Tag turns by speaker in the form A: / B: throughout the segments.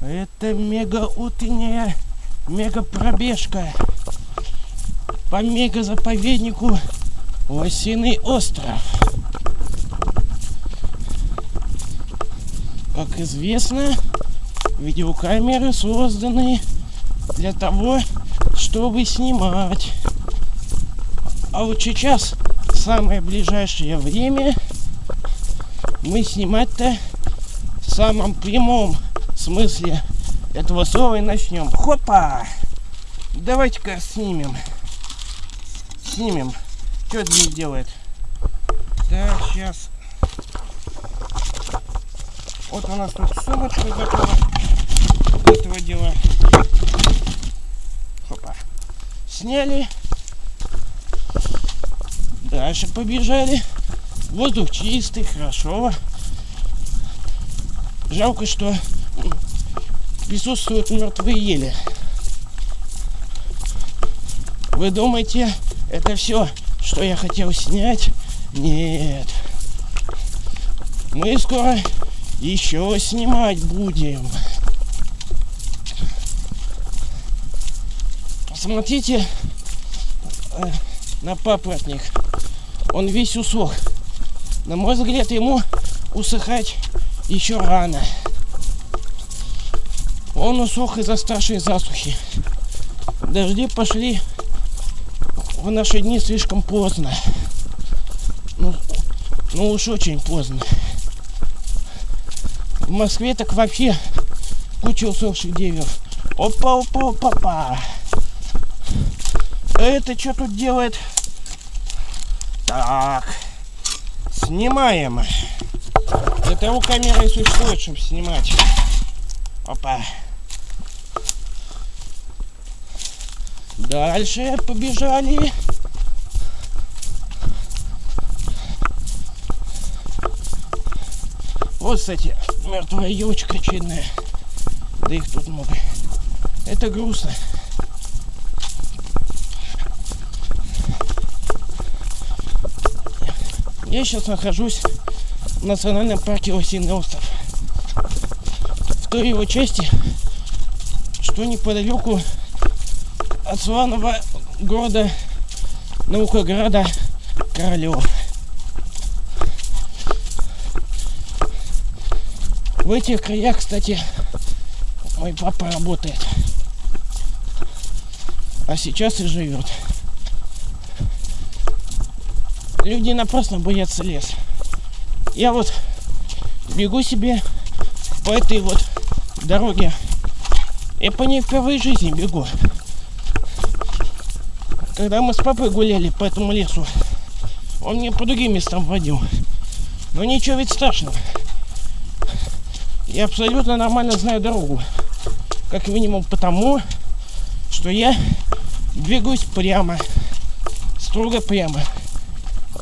A: Это мега утренняя мега пробежка по мега заповеднику Лосиный остров. Как известно, видеокамеры созданы для того, чтобы снимать. А вот сейчас, в самое ближайшее время, мы снимать-то в самом прямом смысле этого слова и начнем. Хопа! Давайте-ка снимем. Снимем. Что здесь делает? Так, сейчас. Вот у нас тут сумочка готова. Этого дела. Хопа. Сняли. Дальше побежали. Воздух чистый, хорошо. Жалко, что присутствуют мертвые ели. Вы думаете, это все, что я хотел снять? Нет. Мы скоро еще снимать будем. Посмотрите э, на папоротник. Он весь усох. На мой взгляд, ему усыхать еще рано. Он усох из-за старшей засухи. Дожди пошли в наши дни слишком поздно. Ну, ну уж очень поздно. В Москве так вообще куча усохших деревьев. Опа, опа, опа, опа. Это что тут делает? Так. Снимаем. Для того камера и существует, чтобы снимать. Опа. Дальше побежали. Вот, кстати, мертвая елочка очередная. Да их тут много. Это грустно. Я сейчас нахожусь в национальном парке Лосиный остров. В той его части, что неподалеку от славного города Наукограда Королев. В этих краях, кстати, мой папа работает. А сейчас и живет. Люди напрасно боятся лес. Я вот бегу себе по этой вот дороге. Я по ней впервые в жизни бегу. Когда мы с папой гуляли по этому лесу, он меня по другим местам водил. Но ничего ведь страшного. Я абсолютно нормально знаю дорогу. Как минимум потому, что я двигаюсь прямо. Строго прямо.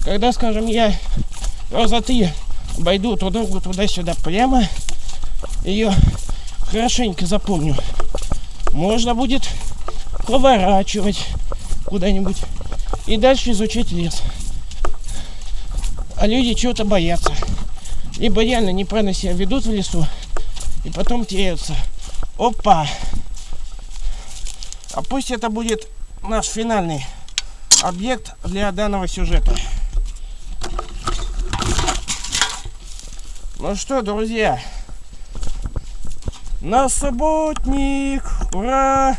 A: Когда, скажем, я раза три обойду эту дорогу туда-сюда прямо, ее хорошенько запомню, можно будет поворачивать куда-нибудь и дальше изучать лес. А люди чего-то боятся. Либо реально неправильно себя ведут в лесу и потом теряются. Опа! А пусть это будет наш финальный объект для данного сюжета. Ну что, друзья, на субботник, ура!